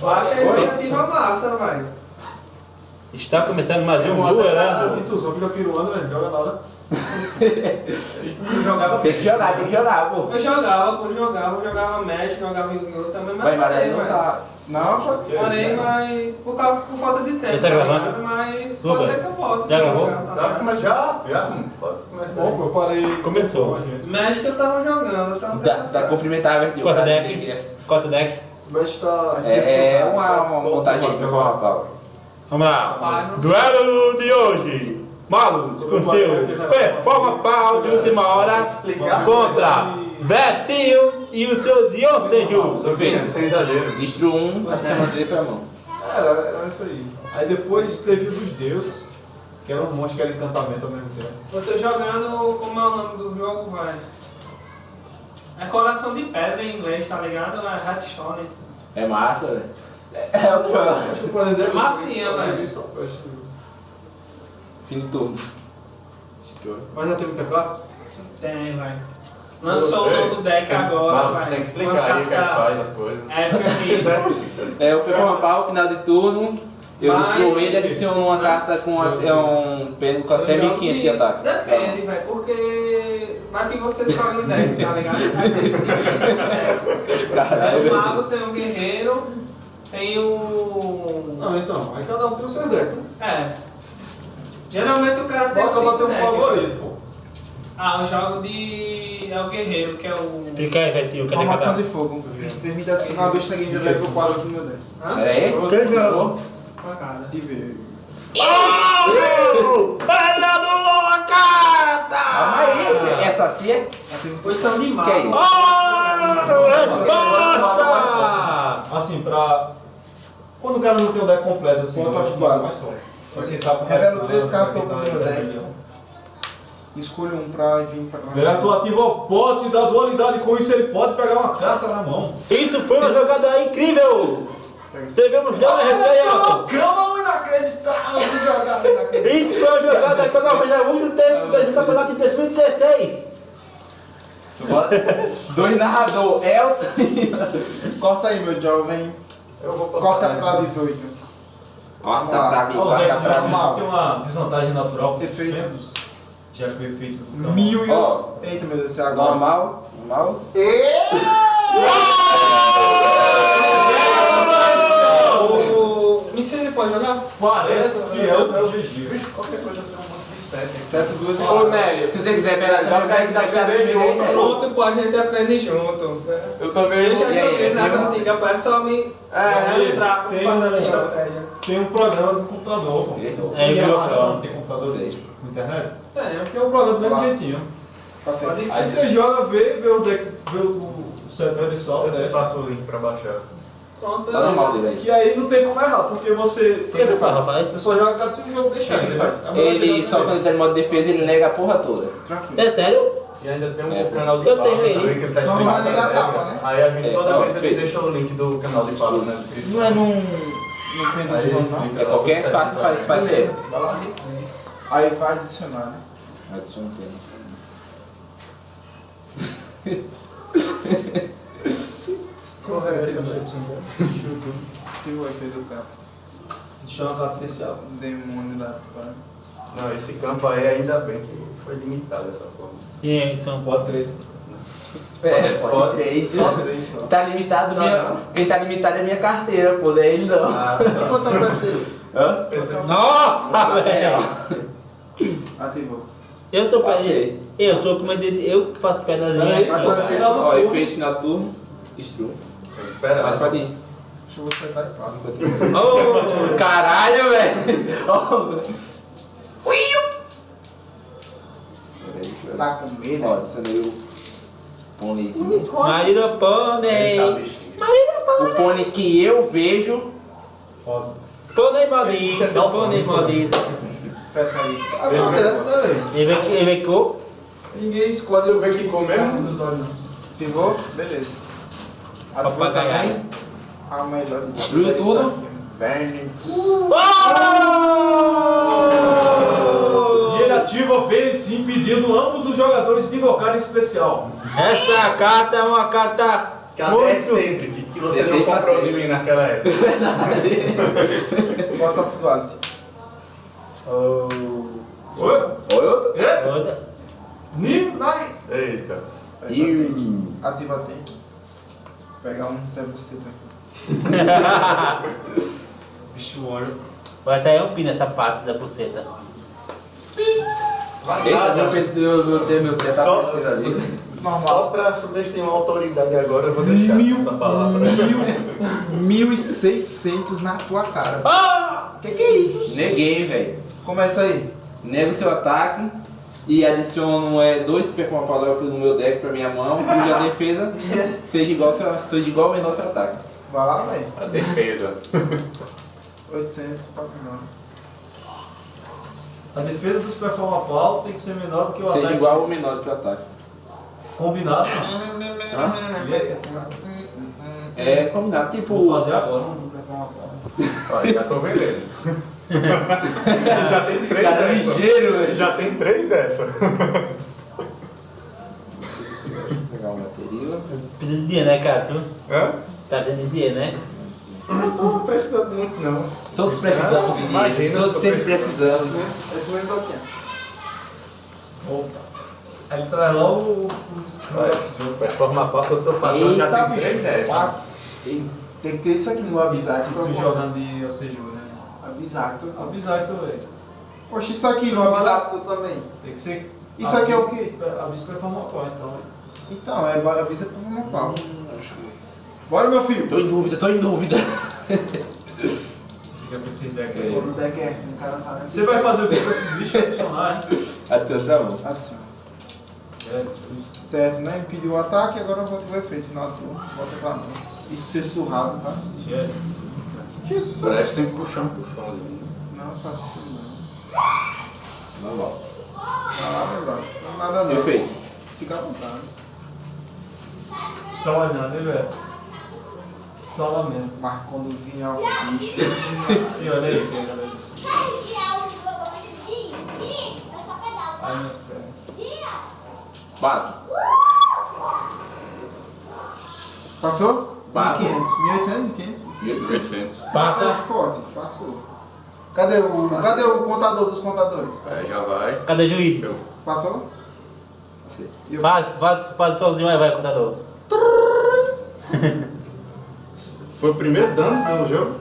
Eu acho a iniciativa massa, vai. Está começando mais um duelando. tu só fica piruando, velho, não joga nada. Eu jogava Tem que jogar, tem que jogar, pô. Eu jogava, pô, jogava, eu jogava Magic, jogava Yu-Gi-Oh! também, mas Vai, parei, velho. tá. Não, pô. Parei, mas por, causa, por falta de tempo, Ele tá gravando? Mas Lucas, pode ser que eu volte. já pra gravou? jogar, tá pra já? Já? Pode começar. Bom, eu parei. Começou. com a gente. Magic eu tava jogando, eu tava Dá, dá cumprimentar, velho. Quarta deck. Quarta deck. Mestre tá. É, é uma, uma montagem aí pra falar, Paulo. Vamos lá. Duelo de hoje. Malus com seu performa pau de última hora contra Betinho e os seus Yoseju. Sofia, sem exagero. Destro um, adiciona dele pra mão. Era, era isso aí. Aí depois teve o dos deuses, que era um monstro que era encantamento ao mesmo tempo. Eu tô jogando, como é o nome do jogo, vai? É coração de pedra em inglês, tá ligado? É Hearthstone. É massa, velho. É, é que o. É massinha, velho. Fim de turno. Mas já tem muita carta? Tem, vai. Lançou o novo deck agora, vai. tem que explicar aí o que é faz as coisas. Épica que... É, o performa pau, final de turno. Eu destruo ele e adiciono uma carta com a- é um pêndulo com até Eu jogo 1500 de que- ataque. Depende, velho, porque vai que você escolhe o deck, tá ligado? Vai ter cinco decks. Caralho, Tem um mago, tem um guerreiro, tem o... Não, então. Aí cada um tem o seu deck. né? É. Geralmente o cara tem Pode cinco tendo um favorito, pô. Ah, eu jogo de... é o guerreiro, que é o... Explica aí, Betinho. Cadê Formação cada de fogo. Permite adicionar uma besta game level 4 do meu deck. Hã? Pera aí. Quem jogou? Facada. De ver. Oh! Ela anulou a carta! Calma assim é? Ou então de. Que é isso? Resposta! Assim, pra. Quando o cara não tem o deck completo, assim. Ponto eu mais forte. Pra quem tá começando, três cartas pra quem do tá meu deck. Escolho um pra vir pra Vê tu ativa o pote da dualidade, com isso ele pode pegar uma carta na mão. Isso foi uma jogada incrível! Devemos já só, alto. cama inacreditável. Isso foi uma jogada que eu não vejo há muito tempo desde o campeonato de 2016. Dois narrador, Elton. Corta aí, meu jovem. Eu vou Corta né? pra 18. Corta pra mim, Ó, o corta pra mim. tem uma desvantagem natural com os membros. Já foi feito. Mil e Ó. Eita, meu Deus, é agora. Normal, normal. O... Me ensina, pode jogar? Parece que é o GG. Qualquer coisa sete. 7 2 Ô, Nélio, se você quiser pegar também o deck da chave comigo aí, Nélio. Pronto, pô, a gente aprende junto. Eu também. Eu já E aí, joguei nas antigas, pô, é só me É, lembrar como tem fazer um- essa estratégia. Tem um programa do computador, pô. É, E não tem computador na internet? Tem, Tem um programa do mesmo jeitinho. Pode Aí você joga, vê, vê o deck, vê o setup só, Eu né? passo o link pra baixar. Pronto, Tá normal dele aí. Que aí não tem como errar, porque você. O que você faz, rapaz? Você só joga cada seu jogo deixa ele, né? Ele, só quando ele tá em modo de defesa, ele nega a porra toda. Tranquilo. É sério? E ainda tem um É. canal de Eu Pablo tenho ele. também que ele tá Não, explicando as a tapa, regras. né? Aí a gente É, toda vez ele deixa o link do canal de Pablo na descrição. Não é num. ele não? explica É lá qualquer tudo parte ser. Vai lá. Aí vai adicionar, né? Adiciona um pêndulo. Correto. Ativa o efeito do campo. Carta especial. Demônio da. Não, esse campo aí ainda bem que foi limitado dessa forma. E aí, são Pode três. É, pode Pode. três. Só três só. Tá limitado, Tá, minha, não. quem tá limitado é minha carteira, pô, daí ele não. Ah, Quanto é o preço desse? Hã? Esse- Nossa, É, velho! Ativou. Eu sou Passei. Eu sou como eu disse, eu que faço pedazinho. É Ó, efeito do turno. Destrua. Tem que esperar. Mais pra dentro. Deixa eu você tá e passa. Oh, Caralho, velho! Ó. Tá com medo? Ó, adicionei o pôneizinho. Marina Ele tá Pônei. O pônei que eu vejo. Rosa. Pônei maldito, dá pônei maldito. Peça aí. Acontece, né, velho? Ele vem Ninguém escolhe que ficou mesmo? dos olhos, não. Ativou? Beleza. A melhor de Destruiu tudo? Verne. E ele ativa a vez impedindo ambos os jogadores de invocarem especial. Essa carta é uma carta Que até é muito... excêntrica, que que você não tem comprou de paciência. mim naquela época. Bota of Duality. Oh. Oi? Oi, outro? É? Outra. Nim, vai. Eita. Ih. Ativa tank. Pegar um cebuceta. Bicho olho. Vai sair um pi nessa parte da buceta. Vai Eita, nada. eu pensei meu, meu tempo, meu tempo tá Só, ali. só pra subestimar a autoridade agora, eu vou deixar Mil, essa palavra. Mil, 1.600 na tua cara. Ah! Que que é isso? Neguei, velho. Começa aí. Nego seu ataque e adiciono é, dois performance power no meu deck pra minha mão, cuja defesa seja igual, ao seu, seja igual ou menor ao seu ataque. Vai lá, velho. A defesa. 800 pra final. A defesa do Super Pau tem que ser menor do que o Seja ataque. igual ou menor do que o ataque. Combinado. Hã? É? É combinado, tipo. Vou fazer agora. um Super. Olha, já tô vendendo. já tem três Cara dessa. ligeiro, velho. Já tem três dessa. Pegar uma bateria. Precisa de dinheiro, né, cara? Tu Hã? tá precisando de dinheiro, né? Não tô precisando muito, não. Todos precisamos Ah, de dinheiro. se Todos sempre precisamos, né? Esse mesmo bloquinho. Opa. Aí ele traz logo os. Olha, performa pau que eu tô passando, já Eita, tem três. E Tem que ter isso aqui no avisar que Tu jogando de Oseju, né? Avisar então, velho. Poxa, isso aqui avisar que tu também. Tem que ser. Isso aqui é o quê? Aviso performa pau, então. Então, é pra uma pau. Bora, meu filho. Tô em dúvida, tô em dúvida. Fica pra esse deck É. aí. O deck é, um cara sabe. Você vai fazer o que com esses bichos adicionais? Adiciona pra mão. Adiciona. Certo, né? Impediu o ataque, agora volta o efeito final do turno. Volta pra mão. Isso ser surrado, tá? Jesus. Jesus. Parece que tem que puxar um tufãozinho. Não, faço isso não. Normal. Vai lá, meu brother. Não nada não. Perfeito. Fica à vontade. Só olhando, hein, velho? Só lamento. Mas quando vinha o bicho. E olha aí, que galera. Ai, minhas pernas. Bato. Passou? Bate. 1500. 1800, 1500. 1600. Passa. Tá forte, passou. Cadê o, cadê o contador dos contadores? Aí já vai. Cadê o juiz? Passou? E eu- Faz, faz, faz sozinho aí, vai, contador. Foi o primeiro dano do jogo?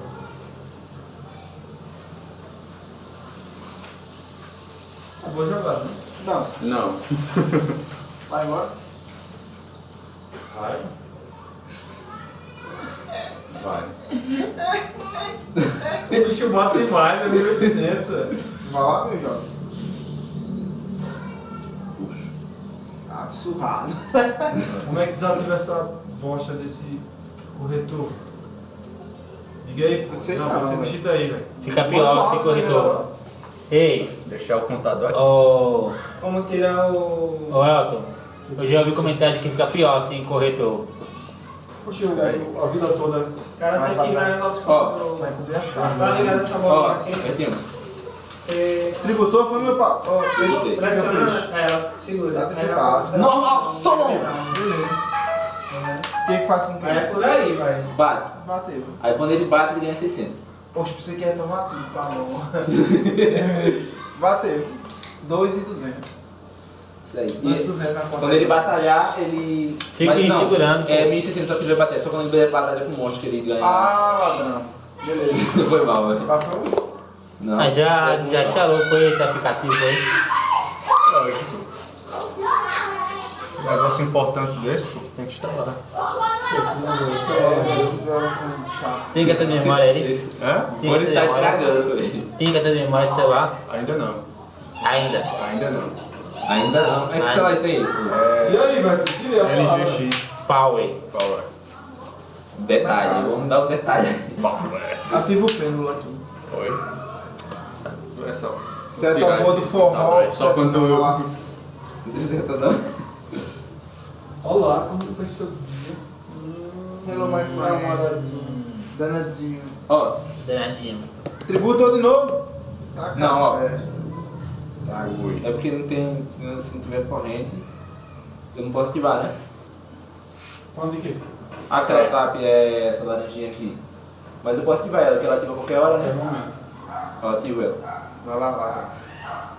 Vou jogar, né? Não, Não. vai embora. Vai. Vai. O bicho bate demais, é 1800, velho. Vai lá, meu jovem. Ah, surrado. Como é que desativa essa bosta desse corretor? Diga aí, pô. Não Não, você velho. digita aí, velho. Fica pior, fica corretor. Ei, Deixar o contador aqui. ô, Como tirar o. ô Elton, eu já ouvi comentário que fica pior assim, corretor. A vida toda. O cara Vai, tem que ir na opção. Vai cumprir as Tá cartas. ligado essa Ó, bola assim? Betinho. Você Tributou foi meu pau. Ó, Tributei. pressiona. É, segura. Tá tributado. Normal, som! O que que faz com Aí é por aí, vai. Bate. Bateu. Aí quando ele bate, ele ganha 600. Poxa, você quer tomar tudo, tá bom. Bateu. 2,200. Isso aí. 2,200 na conta. Quando ele batalhar, ele. Fica aí segurando. É 1600 só que ele vai bater. Só quando ele batalha com um monstro que ele ganha. Ah, ladrão. Beleza. Não foi mal, velho. Passou? Não. Ah, já, já charou, foi esse aplicativo aí. Lógico. Um negócio importante desse, pô, tem que instalar. É. chato. Tem cartão de memória aí? É? Tem de tá memória? estragando, velho. Tem cartão de memória de celular? Ainda não. Ainda. Ainda não. Ainda não. É que sei lá isso aí. pô. E É aí? Tu tira a palavra. LGX Power. Power. Detalhe, vamos dar o detalhe. Power. Ativa o pêndulo aqui. Oi? É só. Seta tirar o modo esse formal. computador aí, Só quando eu. lá. Dando. Olá, como foi seu dia? Hello, my friend. Danadinho. Ó, Danadinho. Tributou de novo? Tá, Não, ó. É. Tá, é porque não tem. Se não, se não tiver corrente, eu não posso ativar, né? Quando de quê? A Crepap é essa laranjinha aqui. Mas eu posso ativar ela, porque ela ativa a qualquer hora, né? Eu ativo ela. Vai lá, vai.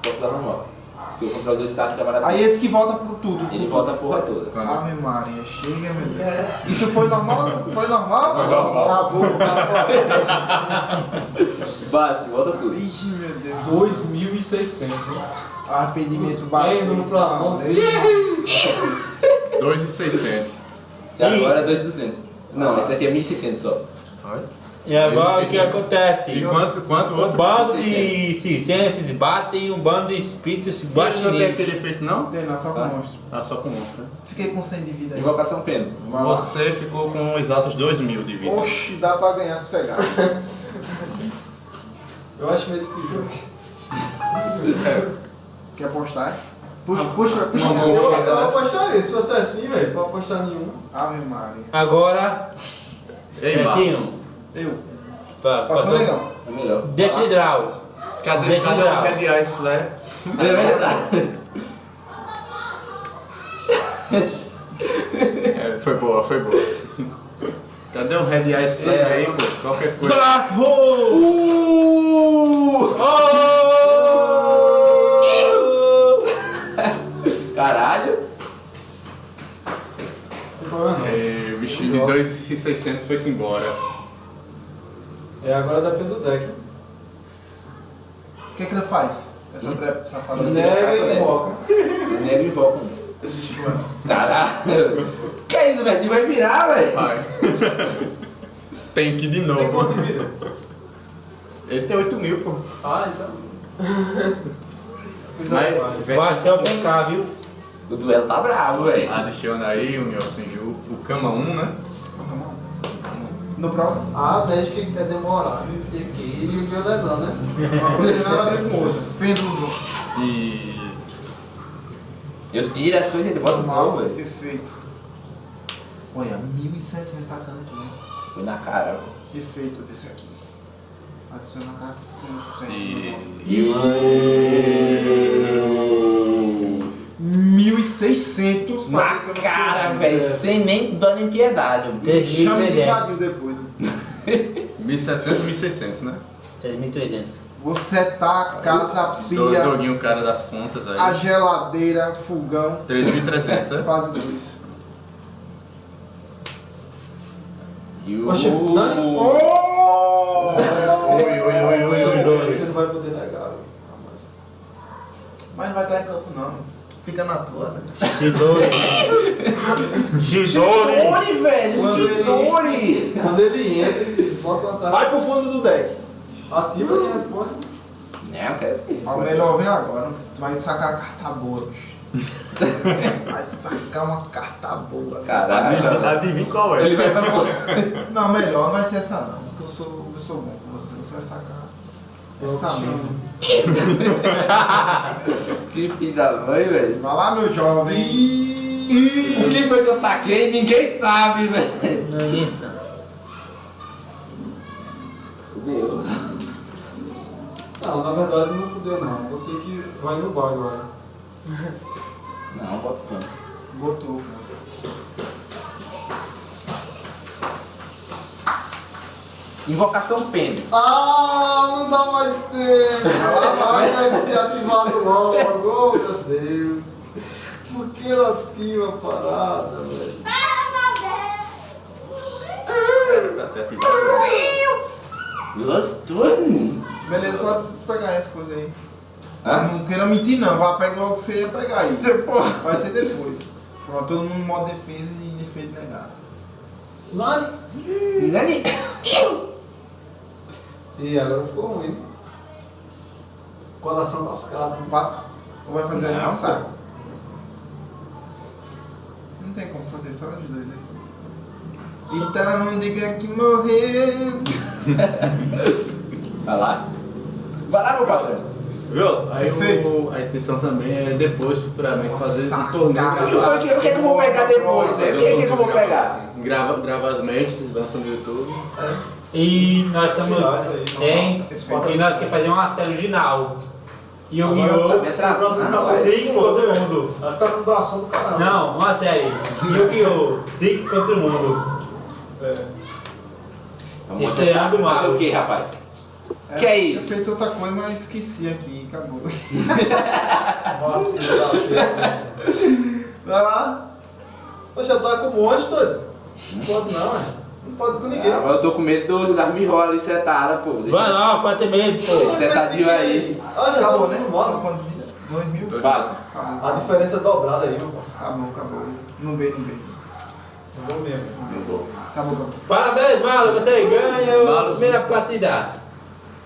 Posso dar normal. Porque o controle desse carro trabalha Aí esse que volta por tudo. Ele por volta a porra toda. Ave Maria, chega, meu Deus. Isso foi normal? Foi normal? Foi normal. Acabou, acabou. Bate, volta tudo. Ixi, meu Deus. 2.600, hein? Arrependimento pêndulos pra mão. 2,600. E agora é 2.200. Não, esse aqui é 1.600 só. E agora o que acontece? E quanto, quanto o Um outro? bando de circenses batem e um bando de espíritos se Baixo não tem aquele efeito não? Tem não, só com Ah. monstro. Ah, só com monstro. né? Fiquei com 100 de vida. Invocação lá. Você ficou com exatos 2 mil de vida. Oxi, dá pra ganhar sossegado. Eu acho meio difícil. Quer apostar? é? Puxa, puxa, puxa. Não, Eu, não. eu apostaria, se fosse assim, velho, pra apostar nenhum. Ave Maria. Agora, Ei, Marcos. Eu. pa- Passou legal. É melhor. Deixa hidral. Cadê, Deixa cadê eu o dar. Red Eyes Flare? É verdade. É, foi boa, foi boa. Cadê o Red Eyes Flare aí, pô? Qualquer coisa. Black Hole! Uh! Oh! Caralho. Tem. É, o bichinho de 2,600 foi-se embora. É, agora depende do deck. O que que ele faz? Essa trepa safada. Você Nega e pra invoca. Nego invoca um. Caralho. Que é isso, velho? Tu vai virar, velho? Vai. Tem que ir de Tem novo. de vida? Ele tem 8 mil, pô. Ah, então. Mas, demais. vem- Vai ser o PK, viu? O duelo tá bravo, velho. Adiciona aí o meu Senju, o Kama 1, né? No próprio. Ah, mexe que é demorar, não sei o que, e o meu não, né? Uma coisa tem nada a ver com outra. Pêndulo. E. Eu tiro as coisas e boto mal, velho. perfeito. Olha, 1.700 tacando aqui. né? Foi na cara, velho. Perfeito desse aqui. Adiciona a carta com 100. E. E o... 1.600 Na cara, velho. Sem nem dó nem piedade. Chame de 3.300. vazio depois. 1.700, 1.600, né? 3.300. Você tá, casa, pia, Doguinho, cara das contas a aí. geladeira, fogão, 3.300, né? fase 2. E o... Oxe, Dani- Oh! Oi, oi, oi, oi, oi, oi. Você não vai poder negar, velho. Mas não vai estar em campo não. Fica na tua. Zé. Chidori. Chidori. Chidori, velho. Quando ele- Chidori. Quando ele entra, ele bota uma taça. Vai pro fundo do deck. Ativa e responde. Não, quero isso. Ó, melhor vem agora. Tu vai sacar uma carta boa, bicho. Vai sacar uma carta boa. Caralho. Adivinha, adivinha qual é? Ele vai pra. Não, melhor não vai ser essa não. Porque eu sou, eu sou bom com você. Você vai sacar essa mesmo. Que filho da mãe, velho. Vai lá, meu jovem. O que foi que eu saquei? Ninguém sabe, velho. Não é isso. Fudeu. Não, na verdade não fudeu não. Você que vai no bar agora. Não, bota o canto. Botou, cara. Invocação pêndulo. Ah, não dá mais tempo. Ah, vai deve ter ativado logo. Oh, meu Deus. Por que ela ativa a parada, velho? Ter ativado. Gostou? Beleza, pode pegar essa coisa aí. Hã? Não queira mentir não, vai pegar logo que você ia pegar aí. Depois. Vai ser depois. Pronto, todo mundo modo defesa e defeito negado. Nani? Nani? E agora ficou ruim. Coração lascado. Passa. Ou vai fazer Não, saco? Não tem como fazer, só os dois aí. Então diga que morreu. Vai lá. Vai lá, meu patrão. Viu? Aí o, a intenção também é depois, futuramente, fazer Nossa, um torneio. O que foi que, o que, é que eu vou pegar depois? né? O que, é que eu vou pegar? Grava, grava as matches, lança no YouTube. E nós estamos. Tem. E nós queremos fazer uma série original. E o Guiô. ficar Six contra o mundo. Vai ficar com o bração do caralho. Não, uma série. Yu-Gi-Oh! Six contra o mundo. É. Vamos Esse é fazer mal. o que, rapaz? Que é isso? Eu feito outra coisa, mas esqueci aqui, acabou. Da Vai lá. Poxa, tá com um monte, doido. Não pode não, é. Não pode com ninguém. Ah, mas eu tô com medo do, das mirrolas ali setadas, pô. Vai não, pode ter medo, pô. Setadinho aí. Ah, já Acabou, tá né? Bota moto. quanto vida? Dois mil? Vale. Acabou. A diferença é dobrada aí, meu parceiro. Acabou, acabou. Não veio, não veio. Não vou mesmo. Acabou, acabou. Parabéns, Malo, você ganha a primeira partida.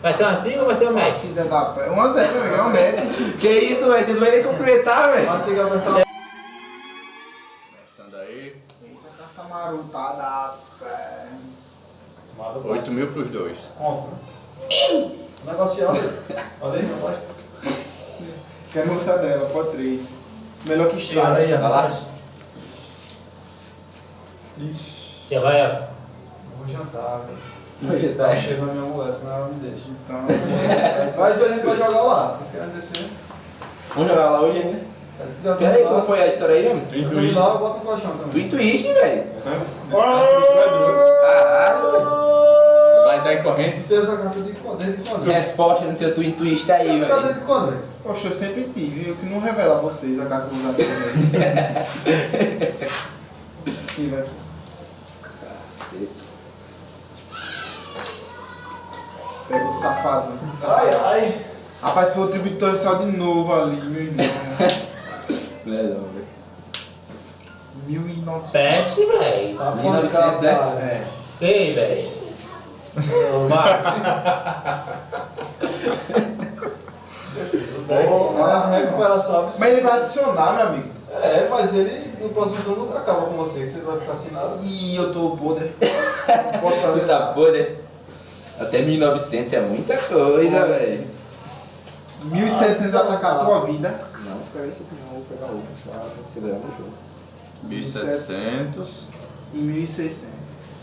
Vai ser assim ou vai ser um match? Partida da pé. 1 a 0, meu. É um match. Que isso, velho? Tu não vai nem cumprimentar, velho. Vai ter que apertar Começando aí. Eita, carta marotada, pé. 8 mil pros dois. compra. Negociado. Olha aí, rapaz. Quero mostrar dela, pode 3. Melhor que Olha estrela. aí, lá. mensagem. Você vai, ó. Vou jantar, velho. Hoje tá. Tá chegando minha mulher, senão ela me deixa. Então, Mas a gente vai jogar lá, se vocês querem descer. Vamos jogar lá hoje ainda? Pera aí, lá, foi a história aí, mano? Twin Twist. lá, eu boto um colchão também. Twin Twist, velho. Caralho. Caralho, Vai dar em corrente. Tem essa carta de quando? Quando? velho. Resposta no seu Twin Twist aí, Essa carta velho. desde quando, velho? poxa, eu sempre tive. Eu que não revelo a vocês a carta dos amigos. Tive aqui. Pega o safado. Ai, ai. Rapaz, foi o tributor só de novo ali, meu irmão. Não é não, velho. 1900. Peste, velho. Tá 1900, é? cara. É. Ei, velho. Vai. É a recuperação absurda. Mas ele vai adicionar, meu amigo. É, mas ele no próximo turno acaba com você, que você vai ficar sem nada. E eu tô podre. Posso fazer Puta nada. Até 1900 é muita coisa, velho. 1700 atacar a tua vida. Não, pega esse aqui não, vou pegar outro. Pra acelerar no jogo. 1700 E 1600.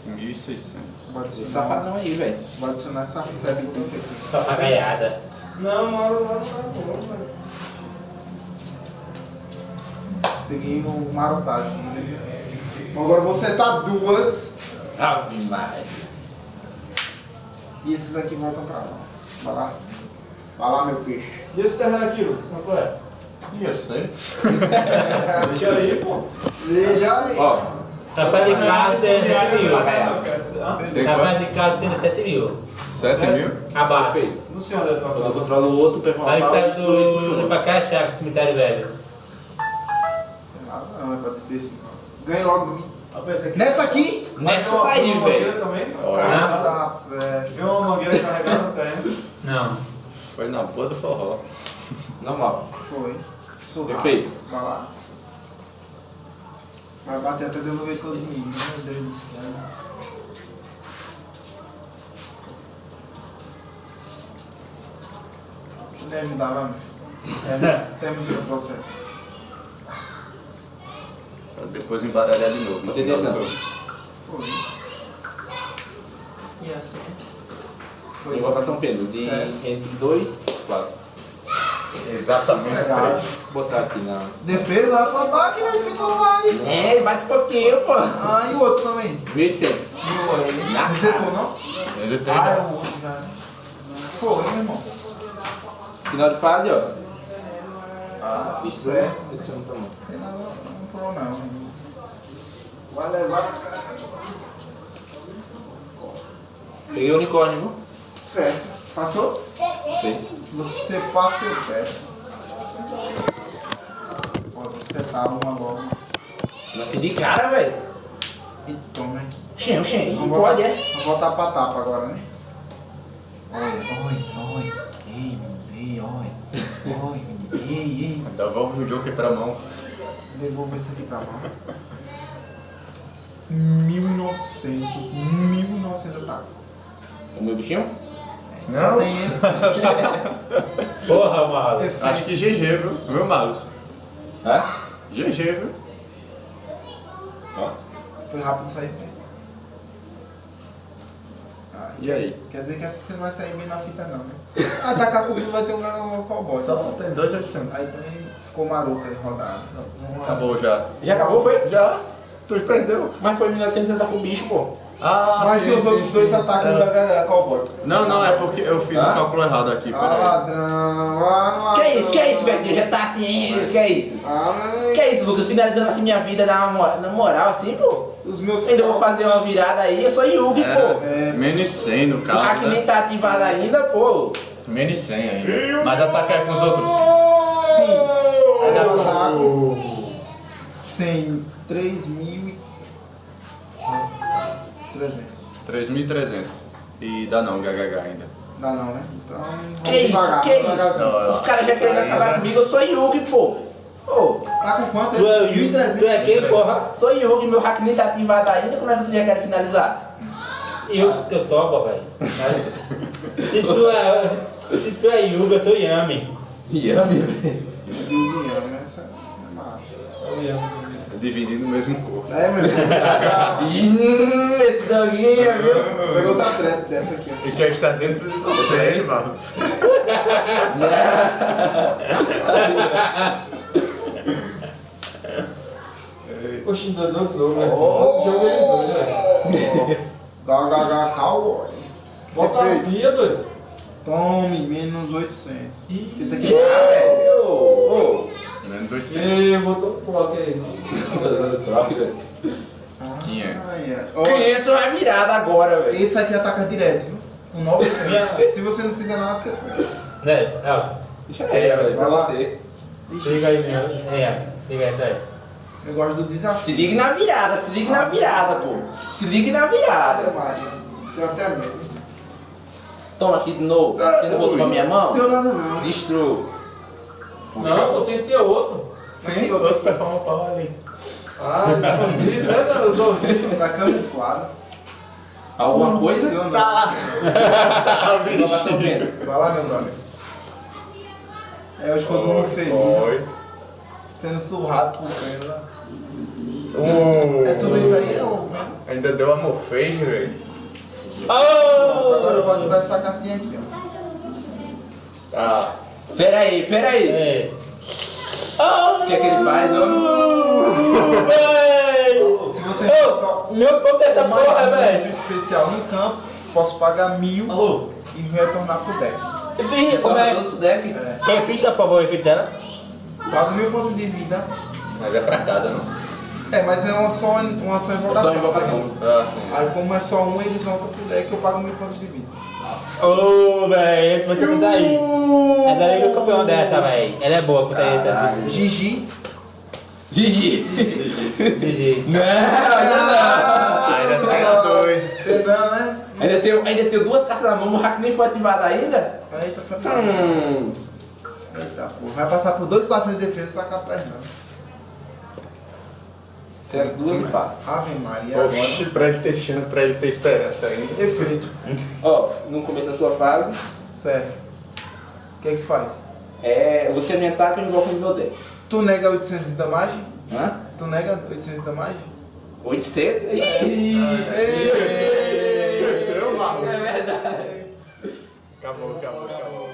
e 1600. Vou Esse adicionar, safadão aí, velho. vou adicionar essa febre que tem aqui. Papagaiada. Não, não, não, não, velho. Peguei o marotagem. Agora vou setar duas. Ave Maria. E esses aqui voltam pra lá. Vai lá. Vai lá, meu peixe. E esse terreno aqui, Lucas, quanto é? Ih, eu sei. Deixa aí, pô. Veja aí. Ó, Capaz de carro tem 7 mil. Hã? Tem Capaz quanto? de carro tem 7 mil. 7 mil? Abaixo. Não sei onde é tua Quando eu casa. controlo o outro, pega uma Aí ele do, puxa o do outro. Pacaxá, cemitério velho. Tem nada não, é pra ter esse. Ganhe logo de mim. Rapaz, esse aqui- Nessa aqui. Nessa aí, tem uma mangueira velho. também? Olha. Carregada. Ah, velho. Viu uma mangueira carregada terreno? Não. Foi na boa do forró. Normal. Foi. Sou rápido. Perfeito. Vai lá. Vai bater até devolver todo mundo. Meu Deus do céu. Deixa eu ajudar, vai. Termina- Termina esse processo. Pra depois embaralhar de novo. no Foi. E assim? Foi. Invocação pelo de Certo. entre 2 e 4. Exatamente. Vou botar aqui na. Defesa, vai pra ataque, vai se vai. É, bate um pouquinho, pô. Ah, e o outro também? 1800. Viu aí? Na Resetou, não? Ele tem. Ah, é o outro já. Foi, meu irmão. Final de fase, ó. Ah, tudo Isso certo. Deixa eu tomar. Não tem nada, não problema não. Vai levar. Peguei o unicórnio, viu? Certo. Passou? Sei. Você passa eu peço. Pode setar uma logo. Nasci de cara, velho. E toma aqui. Xen, xen. Vamos Pode, é? Vamos voltar pra tapa agora, né? Oi, oi, oi. Ei, ei, oi. Oi, ei, ei. Devolve o Joker pra mão. Devolva isso aqui pra mão. 1900. 1900 ataque. O meu bichinho? Só tem ele. Porra. Efeito. Acho que GG, viu? Viu, Malus? Hã? GG, viu? Ó. Foi rápido sair bem. Ah, E aí? Quer dizer que essa você não vai sair bem na fita não, né? Atacar comigo vai ter um cowboy. Só tem 2,800. Aí também ficou maroto aí rodado. Acabou já. Já acabou, foi? Já? Tu perdeu. Mas foi 1900 você tá com o bicho, pô. Ah, Mas sim, os sim, outros sim. dois atacam É. da Gaga Cowboy. Não, não, é porque eu fiz Ah? um cálculo errado aqui, Ah, ladrão, ah, ladrão. Que isso, que isso, velho? Já tá assim, que isso? Ah, mas Que isso, Lucas? Finalizando assim minha vida na moral, na moral assim, pô. os meus Ainda vou fazer uma virada aí, eu sou Yugi, pô. É, menos 100 no O caso, hack nem né? tá ativado ainda, pô. Menos 100 ainda. Mas atacar com os outros. Sim. Dá Eu pra- ataco 100, 3 mil e... 300. 3.300. E dá não, HH ainda. Dá não, né? Então, Que isso, devagar, que devagarzinho. isso? Os caras já querem acabar comigo, eu sou Yugi, pô. Pô, Tá com quanto? Tu é, 1.300. tu é quem, porra? sou Yugi, meu hack nem tá ativado ainda, como é que você já quer finalizar? Eu, eu topo, velho. Mas se tu é. Se tu é Yuga, eu sou Yami. Yami, velho. Juliano, essa é massa. Dividindo o mesmo corpo. É, meu. Hum, esse doguinho, viu? Pegou outra treta dessa aqui. E quer estar dentro de você, mano? Oxi, dois outros jogos, né? Todo jogo eles dois, né? GHH Cowboy. Bota a pia, doido. Tome, menos 800. Esse aqui velho. Ô, Menos 800. E botou o bloco aí. Ah, 500. ai, ai. Ó, 500 vai virada agora, velho. Esse aqui ataca direto, viu? Com 900. Se você não fizer nada, você perde. Né? Ó, Já era, velho, pra Vai lá. você. Liga aí, meu. É, liga aí, tá aí. eu gosto do desafio. Se ligue na virada, se ligue na virada, pô. Se ligue na virada. Tenho até medo. Toma aqui de novo. Você não voltou pra minha Não mão? tenho nada não. Destrua. Não, pô, tem que ter outro. Sim, outro performa pau ali. Ah, escondido, né, cara? Os ouvidos. Tá camuflado. Alguma coisa? Tá. Pena. Vai lá, meu brother. É eu durmo feliz. né? Oi. Sendo surrado por Pena. Uh, É tudo isso aí, ô. Ainda deu amor fez, velho. Agora eu vou ativar essa cartinha aqui, ó. Ah. Pera aí, pera aí. É. O que é que ele faz, homem? Véi! Se você um meu ponto é essa mais porra, um velho. ponto especial em campo, posso pagar mil Alô? e retornar pro deck. Repita, como é? Deck? É. Repita, por favor, repita ela. Pago mil pontos de vida. Mas é pra cada, não? É, mas é uma só, uma só invocação. Só invocação. Ah, sim. Aí como é só um, eles voltam pro deck eu pago mil pontos de vida. Ô, velho, tu vai ter que dar aí. É daí que eu comprei uma dessa, velho. Ela é boa, tá? Caralho. Gigi. Gigi. GG. Não, ainda Ainda pega dois. Entendeu, né? não. Ainda tem, ainda tem duas cartas na mão, o hack nem foi ativado ainda? Eita, foi Hum. Vai passar por dois 400 de defesa e tacar a perna. Certo, duas e pá. Ave Maria. Oxi, pra ele ter chance, pra ele ter esperança ainda. Efeito. Ó, no começo da sua fase, Certo. O que é que se faz? é, você me ataca e invoca no meu deck. Tu nega 800 de damagem? Hã? Tu nega 800 de damagem? 800? Ih, Esqueceu, mano? É verdade. Acabou, acabou, acabou.